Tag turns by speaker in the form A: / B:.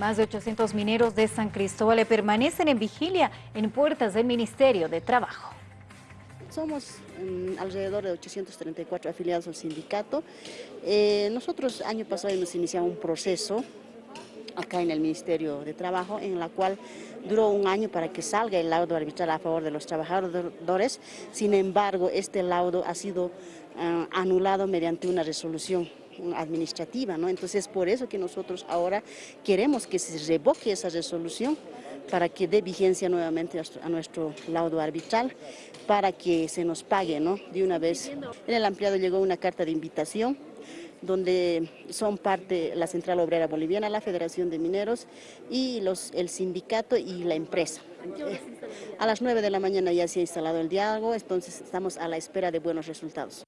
A: Más de 800 mineros de San Cristóbal permanecen en vigilia en puertas del Ministerio de Trabajo.
B: Somos mm, alrededor de 834 afiliados al sindicato. Eh, nosotros año pasado hemos iniciado un proceso acá en el Ministerio de Trabajo, en la cual duró un año para que salga el laudo arbitral a favor de los trabajadores. Sin embargo, este laudo ha sido eh, anulado mediante una resolución administrativa, ¿no? Entonces, por eso que nosotros ahora queremos que se revoque esa resolución para que dé vigencia nuevamente a nuestro laudo arbitral, para que se nos pague ¿no? de una vez. En el ampliado llegó una carta de invitación donde son parte la Central Obrera Boliviana, la Federación de Mineros y los, el sindicato y la empresa. A las 9 de la mañana ya se ha instalado el diálogo, entonces estamos a la espera de buenos resultados.